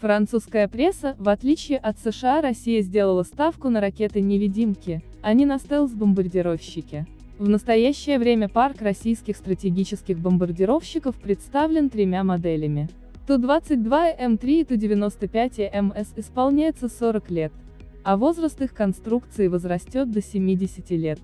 Французская пресса, в отличие от США, Россия сделала ставку на ракеты-невидимки, а не на стелс-бомбардировщики. В настоящее время парк российских стратегических бомбардировщиков представлен тремя моделями. Ту-22М3 и Ту-95МС исполняется 40 лет, а возраст их конструкции возрастет до 70 лет.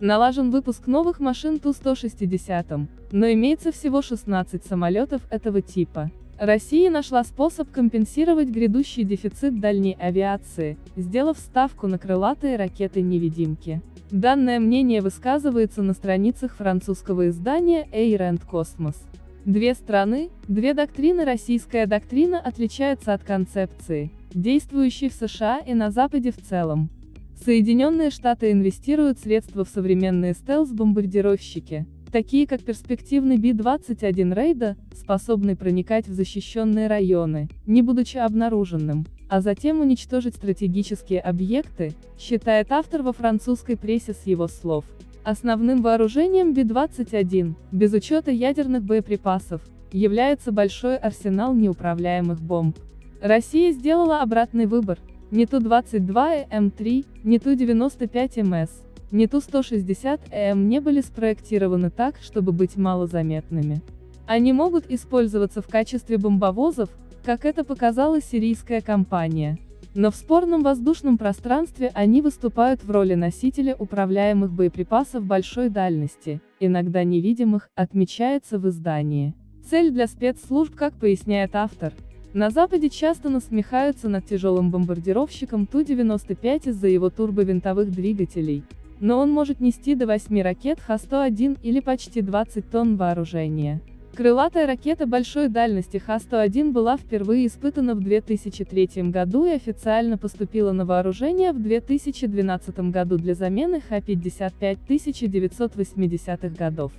Налажен выпуск новых машин Ту-160, но имеется всего 16 самолетов этого типа. Россия нашла способ компенсировать грядущий дефицит дальней авиации, сделав ставку на крылатые ракеты-невидимки. Данное мнение высказывается на страницах французского издания Air and Cosmos. Две страны, две доктрины Российская доктрина отличается от концепции, действующей в США и на Западе в целом. Соединенные Штаты инвестируют средства в современные стелс-бомбардировщики, такие как перспективный Би-21 Рейда, способный проникать в защищенные районы, не будучи обнаруженным, а затем уничтожить стратегические объекты, считает автор во французской прессе с его слов. Основным вооружением Би-21, без учета ядерных боеприпасов, является большой арсенал неуправляемых бомб. Россия сделала обратный выбор, не Ту-22М3, не Ту-95МС, не Ту-160М не были спроектированы так, чтобы быть малозаметными. Они могут использоваться в качестве бомбовозов, как это показала сирийская компания. Но в спорном воздушном пространстве они выступают в роли носителя управляемых боеприпасов большой дальности, иногда невидимых, отмечается в издании. Цель для спецслужб, как поясняет автор, на Западе часто насмехаются над тяжелым бомбардировщиком Ту-95 из-за его турбовинтовых двигателей, но он может нести до 8 ракет Х-101 или почти 20 тонн вооружения. Крылатая ракета большой дальности Х-101 была впервые испытана в 2003 году и официально поступила на вооружение в 2012 году для замены Х-55 1980-х годов.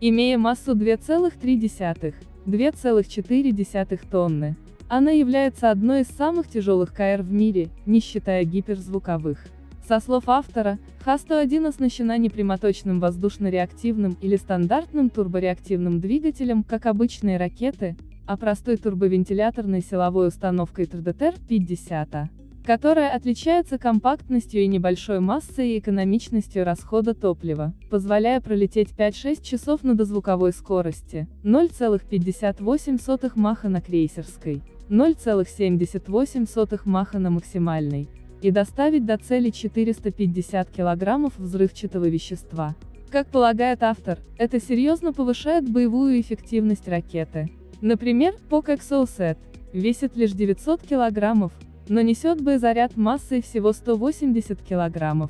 Имея массу 2,3-2,4 тонны, она является одной из самых тяжелых КР в мире, не считая гиперзвуковых. Со слов автора, Х-101 оснащена не воздушно-реактивным или стандартным турбореактивным двигателем, как обычные ракеты, а простой турбовентиляторной силовой установкой ТРДТР-50, которая отличается компактностью и небольшой массой и экономичностью расхода топлива, позволяя пролететь 5-6 часов на дозвуковой скорости, 0,58 маха на крейсерской. 0,78 маха на максимальной, и доставить до цели 450 кг взрывчатого вещества. Как полагает автор, это серьезно повышает боевую эффективность ракеты. Например, ПОК Exocet весит лишь 900 кг, но несет боезаряд массой всего 180 кг.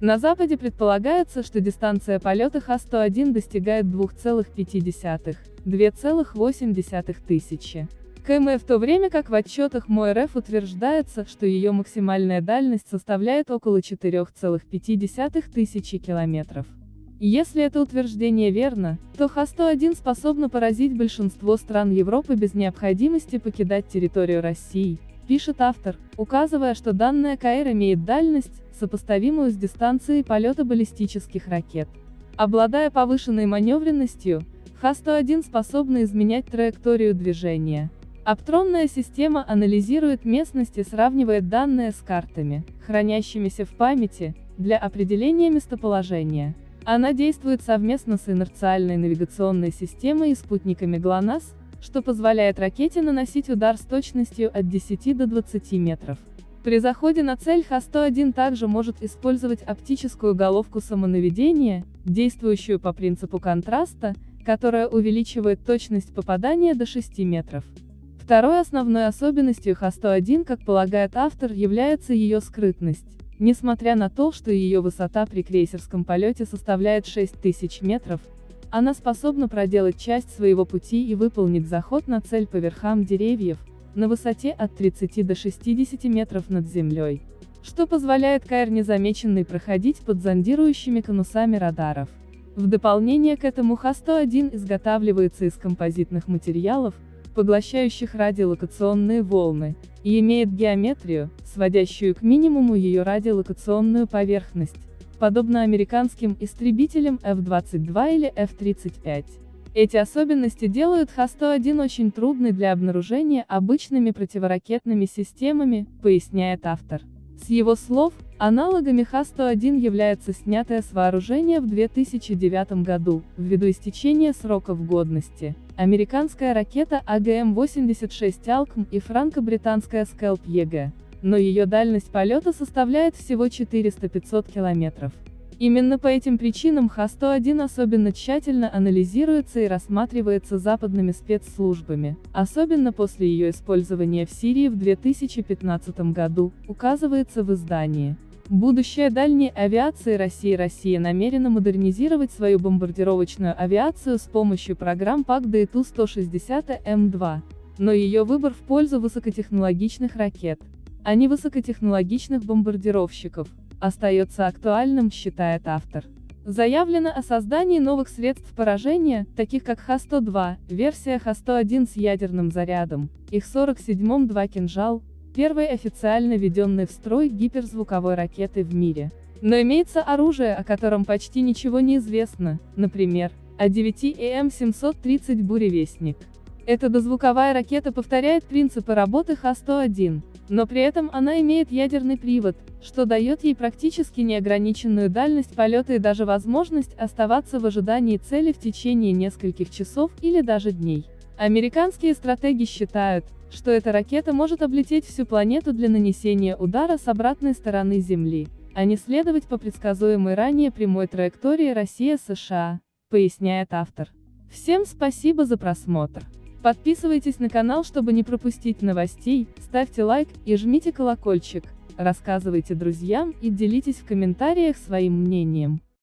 На Западе предполагается, что дистанция полета Х-101 достигает 2,5-2,8 тысячи км в то время как в отчетах МОРФ утверждается, что ее максимальная дальность составляет около 4,5 тысячи километров. Если это утверждение верно, то Х-101 способна поразить большинство стран Европы без необходимости покидать территорию России, пишет автор, указывая, что данная КР имеет дальность, сопоставимую с дистанцией полета баллистических ракет. Обладая повышенной маневренностью, Х-101 способна изменять траекторию движения. Аптронная система анализирует местность и сравнивает данные с картами, хранящимися в памяти, для определения местоположения. Она действует совместно с инерциальной навигационной системой и спутниками ГЛОНАСС, что позволяет ракете наносить удар с точностью от 10 до 20 метров. При заходе на цель Х-101 также может использовать оптическую головку самонаведения, действующую по принципу контраста, которая увеличивает точность попадания до 6 метров. Второй основной особенностью Х-101, как полагает автор, является ее скрытность. Несмотря на то, что ее высота при крейсерском полете составляет 6000 метров, она способна проделать часть своего пути и выполнить заход на цель по верхам деревьев, на высоте от 30 до 60 метров над землей, что позволяет КР незамеченной проходить под зондирующими конусами радаров. В дополнение к этому Х-101 изготавливается из композитных материалов, поглощающих радиолокационные волны, и имеет геометрию, сводящую к минимуму ее радиолокационную поверхность, подобно американским истребителям F-22 или F-35. Эти особенности делают Х-101 очень трудной для обнаружения обычными противоракетными системами, поясняет автор. С его слов, аналогами Х-101 является снятое с вооружения в 2009 году, ввиду истечения сроков годности, американская ракета AGM-86 «ALCM» и франко-британская «SCALP EG». Но ее дальность полета составляет всего 400-500 километров. Именно по этим причинам Х-101 особенно тщательно анализируется и рассматривается западными спецслужбами, особенно после ее использования в Сирии в 2015 году, указывается в издании. Будущее дальней авиации России Россия намерена модернизировать свою бомбардировочную авиацию с помощью программ ПАК и Ту-160М2. Но ее выбор в пользу высокотехнологичных ракет, а не высокотехнологичных бомбардировщиков, остается актуальным, считает автор. Заявлено о создании новых средств поражения, таких как Х-102, версия Х-101 с ядерным зарядом, их 47-м 2 «Кинжал», первой официально введенной в строй гиперзвуковой ракеты в мире. Но имеется оружие, о котором почти ничего не известно, например, А-9ЭМ-730 «Буревестник». Эта дозвуковая ракета повторяет принципы работы Х-101, но при этом она имеет ядерный привод, что дает ей практически неограниченную дальность полета и даже возможность оставаться в ожидании цели в течение нескольких часов или даже дней. Американские стратеги считают, что эта ракета может облететь всю планету для нанесения удара с обратной стороны Земли, а не следовать по предсказуемой ранее прямой траектории Россия-США, поясняет автор. Всем спасибо за просмотр. Подписывайтесь на канал, чтобы не пропустить новостей, ставьте лайк и жмите колокольчик, рассказывайте друзьям и делитесь в комментариях своим мнением.